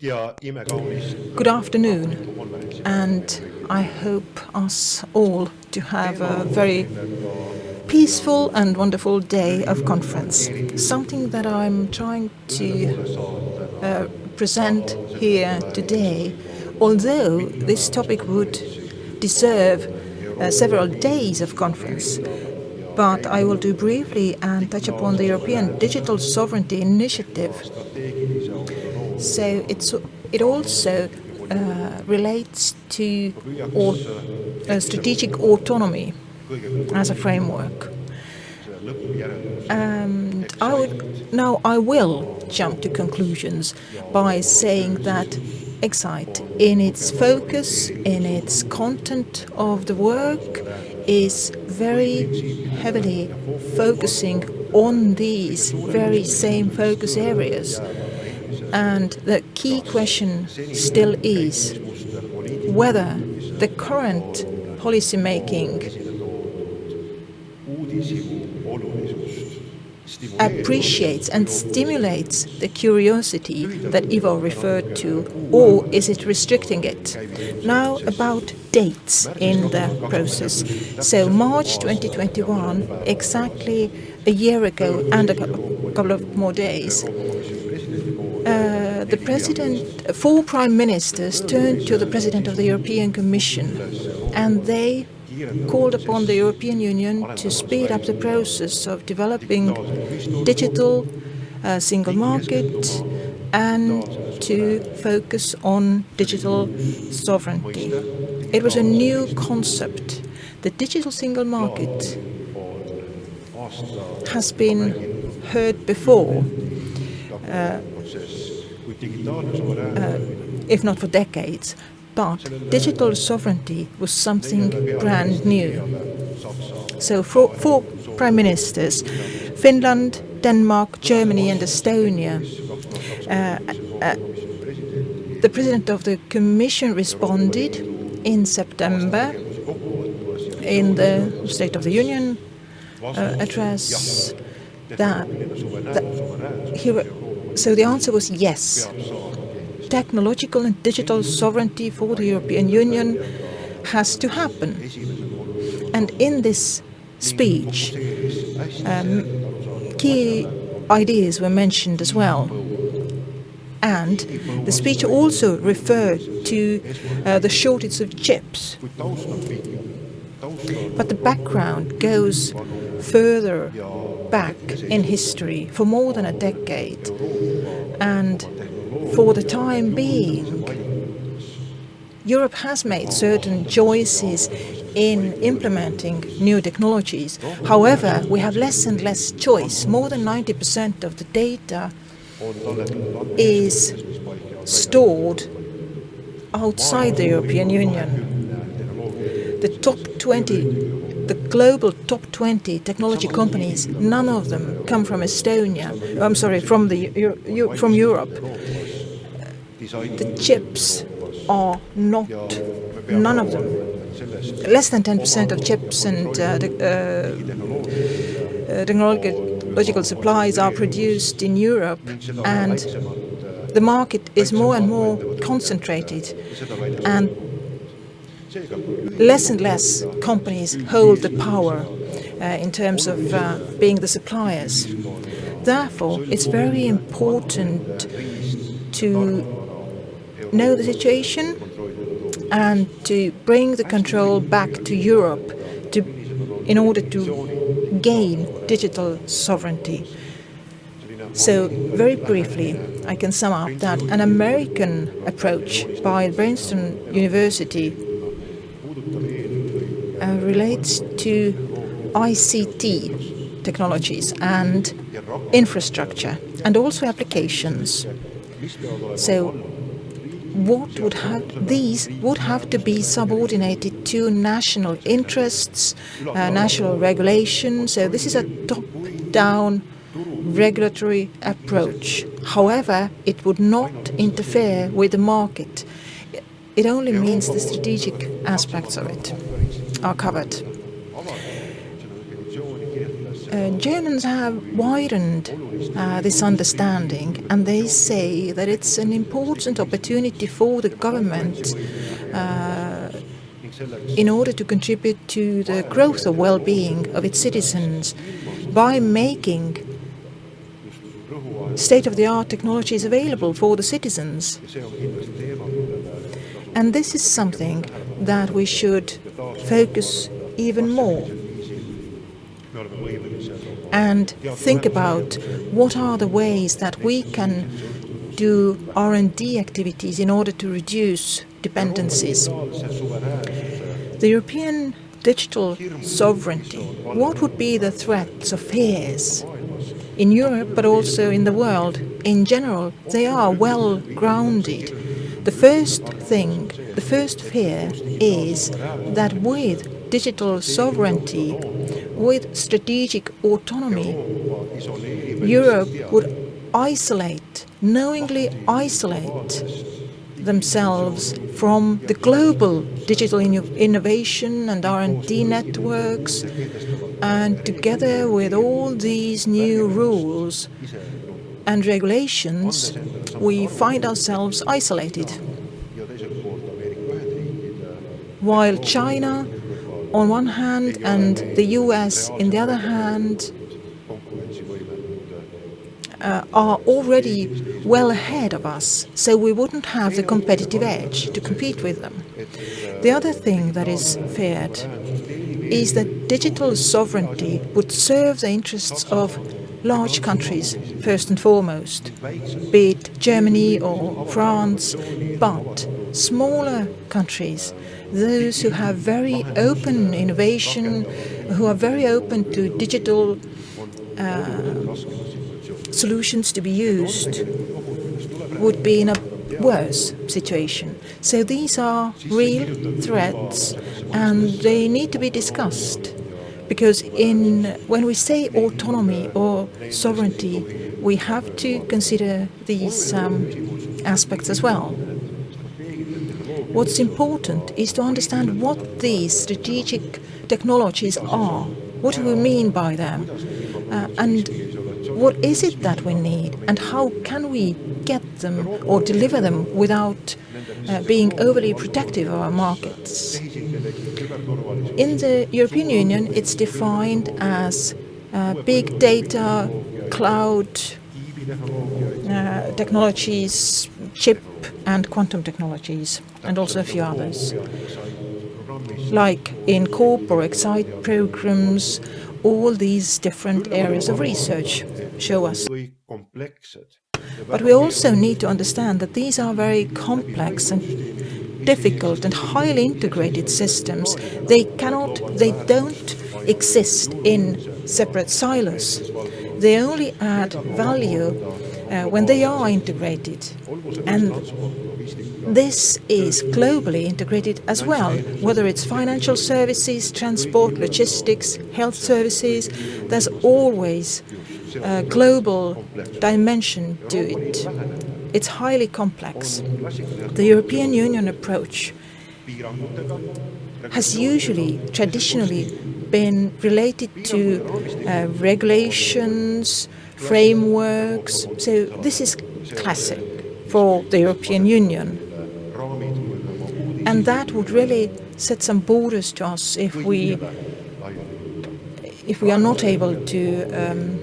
Good afternoon, and I hope us all to have a very peaceful and wonderful day of conference. Something that I'm trying to uh, present here today, although this topic would deserve uh, several days of conference, but I will do briefly and touch upon the European Digital Sovereignty Initiative. So it's, it also uh, relates to or, uh, strategic autonomy as a framework. And I would, now I will jump to conclusions by saying that Excite, in its focus, in its content of the work, is very heavily focusing on these very same focus areas. And the key question still is whether the current policy making appreciates and stimulates the curiosity that Ivo referred to, or is it restricting it? Now about dates in the process. So March 2021, exactly a year ago and a couple of more days, uh, the president, four prime ministers turned to the president of the European Commission and they called upon the European Union to speed up the process of developing digital uh, single market and to focus on digital sovereignty. It was a new concept. The digital single market has been heard before, uh, uh, if not for decades, but digital sovereignty was something brand new. So four, four prime ministers, Finland, Denmark, Germany and Estonia, uh, uh, the president of the commission responded in September in the State of the Union uh, address that, that he, so the answer was yes technological and digital sovereignty for the European Union has to happen. And in this speech, um, key ideas were mentioned as well. And the speech also referred to uh, the shortage of chips. But the background goes further back in history for more than a decade. And for the time being, Europe has made certain choices in implementing new technologies. However, we have less and less choice. More than 90% of the data is stored outside the European Union. The top 20, the global top 20 technology companies, none of them come from Estonia. I'm sorry, from the from Europe the chips are not, none of them, less than 10% of chips and uh, the, uh, technological supplies are produced in Europe and the market is more and more concentrated and less and less companies hold the power uh, in terms of uh, being the suppliers. Therefore, it's very important to know the situation and to bring the control back to Europe to, in order to gain digital sovereignty. So very briefly, I can sum up that an American approach by Princeton University relates to ICT technologies and infrastructure and also applications. So what would have these would have to be subordinated to national interests, uh, national regulation. So this is a top-down regulatory approach. However, it would not interfere with the market. It only means the strategic aspects of it are covered. uh, Germans have widened uh, this understanding and they say that it's an important opportunity for the government uh, in order to contribute to the growth of well-being of its citizens by making state-of-the-art technologies available for the citizens. And this is something that we should focus even more and think about what are the ways that we can do R&D activities in order to reduce dependencies. The European digital sovereignty, what would be the threats or fears in Europe but also in the world in general? They are well grounded. The first thing, the first fear is that with digital sovereignty, with strategic autonomy, Europe would isolate, knowingly isolate themselves from the global digital innovation and R&D networks and together with all these new rules and regulations we find ourselves isolated. While China on one hand and the US in the other hand uh, are already well ahead of us, so we wouldn't have the competitive edge to compete with them. The other thing that is feared is that digital sovereignty would serve the interests of large countries, first and foremost, be it Germany or France, but smaller countries, those who have very open innovation, who are very open to digital uh, solutions to be used would be in a worse situation. So these are real threats and they need to be discussed because in when we say autonomy or sovereignty we have to consider these um, aspects as well. What's important is to understand what these strategic technologies are. What do we mean by them? Uh, and what is it that we need and how can we get them or deliver them without uh, being overly protective of our markets. In the European Union, it's defined as uh, big data, cloud uh, technologies, chip and quantum technologies, and also a few others. Like in CORP or EXCITE programs, all these different areas of research show us. But we also need to understand that these are very complex and difficult and highly integrated systems. They cannot, they don't exist in separate silos. They only add value uh, when they are integrated. And this is globally integrated as well, whether it's financial services, transport, logistics, health services, there's always a global dimension to it. It's highly complex. The European Union approach has usually, traditionally, been related to uh, regulations, frameworks. So this is classic for the European Union. And that would really set some borders to us if we if we are not able to um,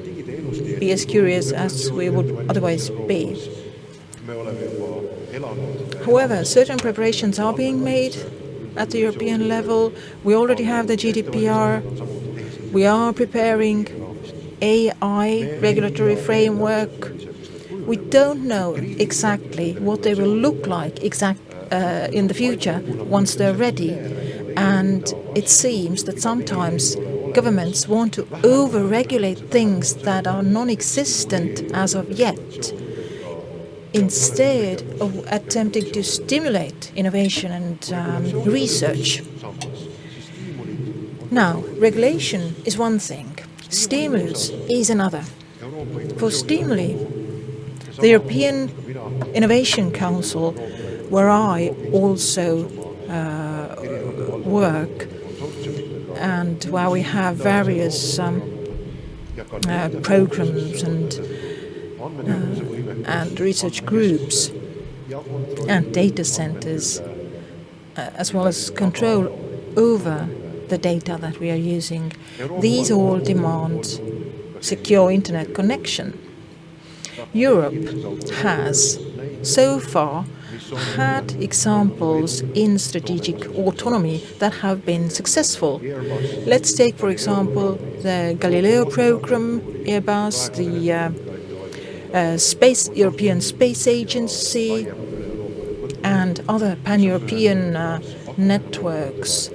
be as curious as we would otherwise be. However, certain preparations are being made at the European level. We already have the GDPR. We are preparing AI regulatory framework. We don't know exactly what they will look like exact uh, in the future once they're ready. And it seems that sometimes governments want to over-regulate things that are non-existent as of yet, instead of attempting to stimulate innovation and um, research. Now, regulation is one thing, stimulus is another. For stimuli, the European Innovation Council, where I also uh, work, and where we have various um, uh, programs and, uh, and research groups and data centers, uh, as well as control over the data that we are using. These all demand secure internet connection. Europe has so far had examples in strategic autonomy that have been successful. Let's take, for example, the Galileo program, Airbus, the uh, uh, Space European Space Agency, and other pan-European uh, networks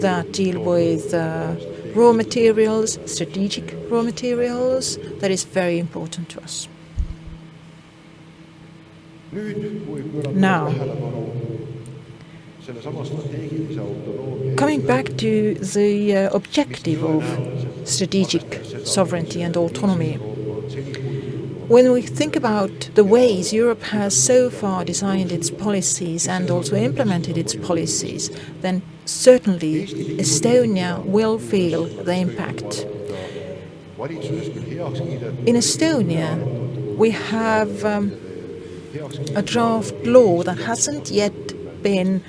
that deal with uh, raw materials, strategic raw materials, that is very important to us. Now, coming back to the uh, objective of strategic sovereignty and autonomy, when we think about the ways Europe has so far designed its policies and also implemented its policies, then certainly Estonia will feel the impact. In Estonia, we have um, a draft law that hasn't yet been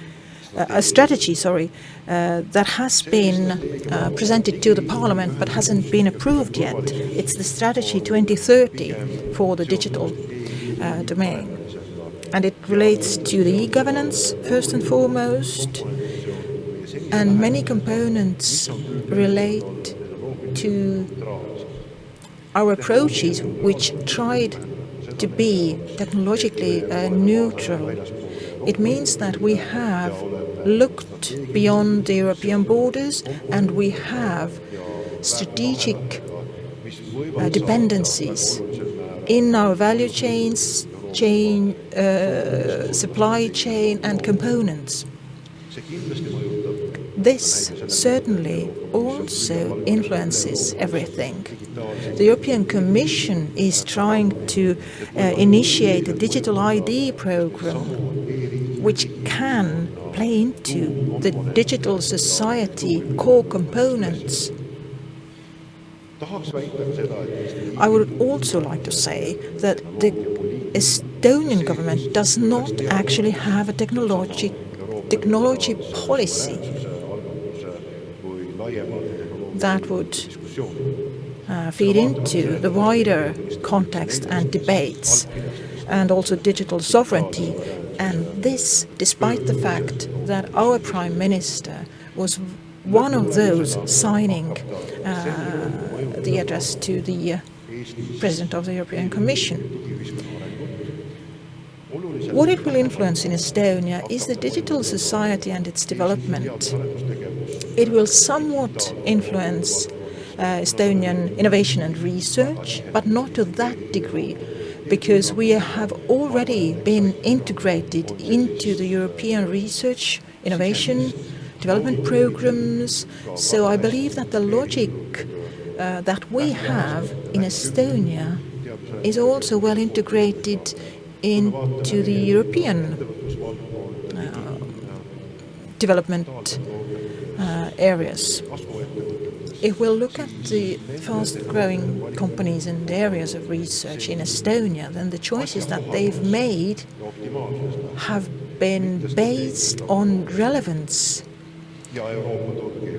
a strategy, sorry, uh, that has been uh, presented to the parliament but hasn't been approved yet. It's the strategy 2030 for the digital uh, domain. And it relates to the e-governance first and foremost, and many components relate to our approaches which tried to be technologically uh, neutral. It means that we have looked beyond the European borders and we have strategic uh, dependencies in our value chains, chain, uh, supply chain and components. This certainly also influences everything. The European Commission is trying to uh, initiate a digital ID program which can play into the digital society core components. I would also like to say that the Estonian government does not actually have a technology, technology policy that would uh, feed into the wider context and debates and also digital sovereignty. And this despite the fact that our Prime Minister was one of those signing uh, the address to the uh, President of the European Commission. What it will influence in Estonia is the digital society and its development. It will somewhat influence uh, Estonian innovation and research, but not to that degree, because we have already been integrated into the European research, innovation, development programs. So I believe that the logic uh, that we have in Estonia is also well integrated into the European uh, development uh, areas. If we look at the fast-growing companies and areas of research in Estonia, then the choices that they've made have been based on relevance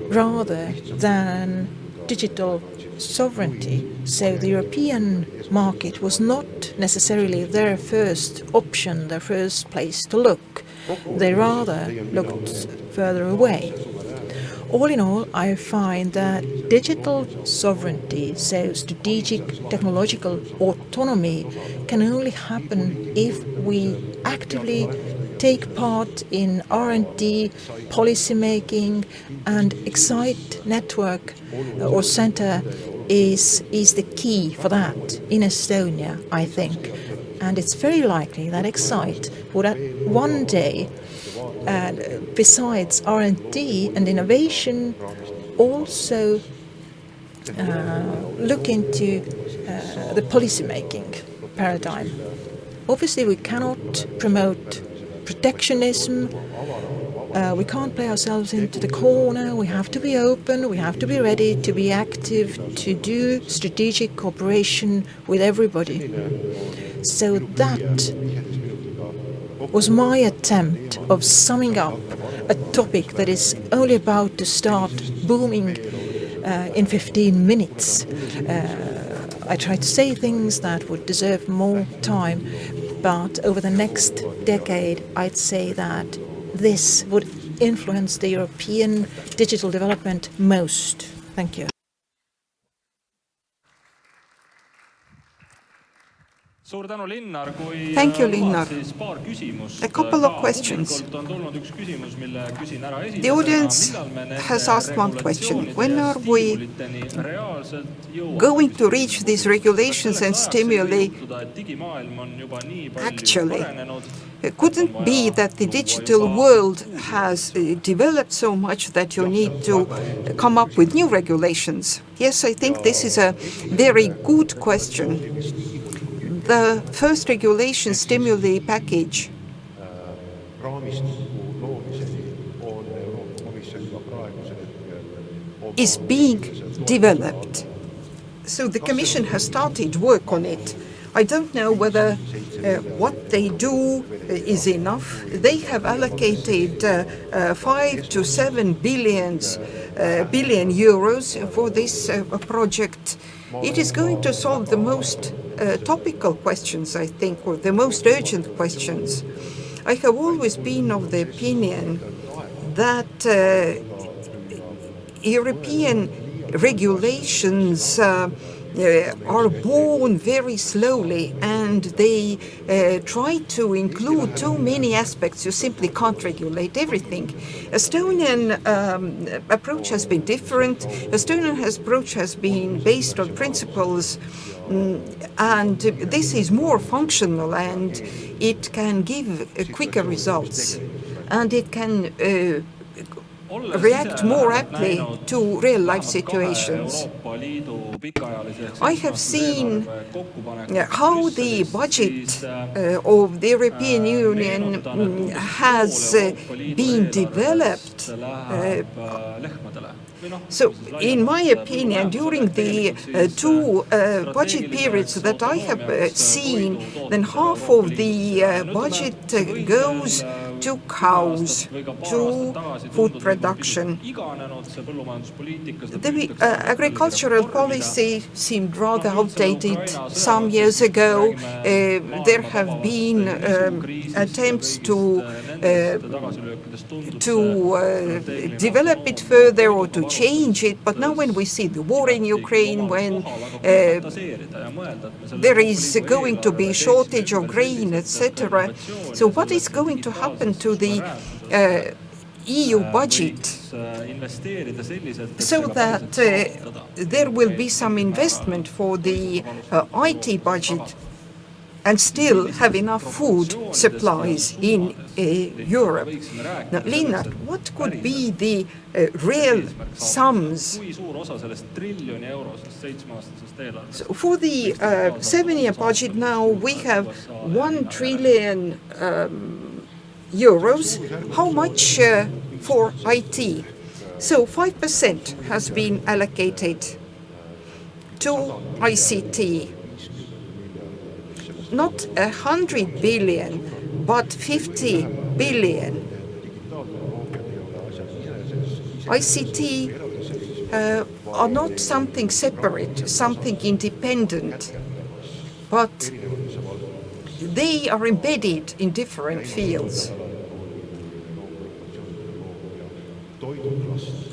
rather than digital sovereignty. So the European market was not necessarily their first option, their first place to look. They rather looked further away. All in all, I find that digital sovereignty, so strategic technological autonomy, can only happen if we actively take part in R&D, policy making, and Excite network uh, or center is, is the key for that in Estonia, I think. And it's very likely that Excite would one day uh, besides R&D and innovation, also uh, look into uh, the policy-making paradigm. Obviously, we cannot promote protectionism Uh, we can't play ourselves into the corner. We have to be open. We have to be ready to be active, to do strategic cooperation with everybody. So that was my attempt of summing up a topic that is only about to start booming uh, in 15 minutes. Uh, I tried to say things that would deserve more time, but over the next decade, I'd say that this would influence the European digital development most. Thank you. Thank you, Linnar. A couple of questions. The audience has asked one question. When are we going to reach these regulations and stimuli actually? It couldn't be that the digital world has uh, developed so much that you need to come up with new regulations. Yes, I think this is a very good question the first regulation stimuli package is being developed. So the Commission has started work on it. I don't know whether uh, what they do is enough. They have allocated uh, uh, five to seven billions, uh, billion euros for this uh, project. It is going to solve the most uh, topical questions, I think, or the most urgent questions. I have always been of the opinion that uh, European regulations uh, are born very slowly and they uh, try to include too many aspects. You simply can't regulate everything. Estonian um, approach has been different. Estonian approach has been based on principles mm, and this is more functional and it can give uh, quicker results and it can uh, react more aptly to real-life situations. I have seen how the budget uh, of the European Union mm, has uh, been developed uh, so, in my opinion, during the uh, two uh, budget periods that I have uh, seen, then half of the budget goes to cows, to food production. The uh, agricultural policy seemed rather outdated some years ago. Uh, there have been um, attempts to to uh, develop it further or to change it, but now when we see the war in Ukraine, when uh, there is going to be shortage of grain, etc. So what is going to happen to the uh, EU budget so that uh, there will be some investment for the uh, IT budget and still have enough food supplies in uh, Europe. Now, Linnar, what could be the uh, real sums? So for the uh, seven-year budget now, we have one trillion um, euros. How much for IT? So 5% has been allocated to ICT. Not a hundred billion, but 50 billion. ICT uh, are not something separate, something independent, but they are embedded in different fields.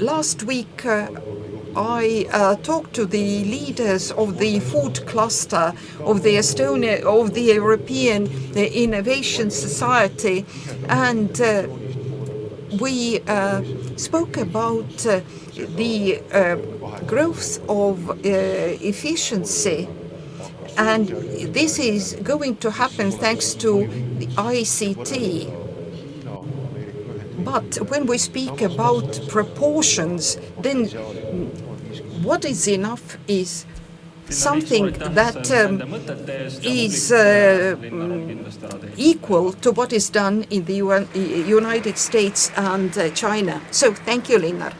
Last week, uh, I uh, talked to the leaders of the food cluster of the Estonia of the European uh, Innovation Society, and uh, we uh, spoke about uh, the growth of efficiency and this is going to happen thanks to the ICT. But when we speak about proportions, then what is enough is something that um, is uh, equal to what is done in the UN, United States and uh, China. So thank you, Linnar.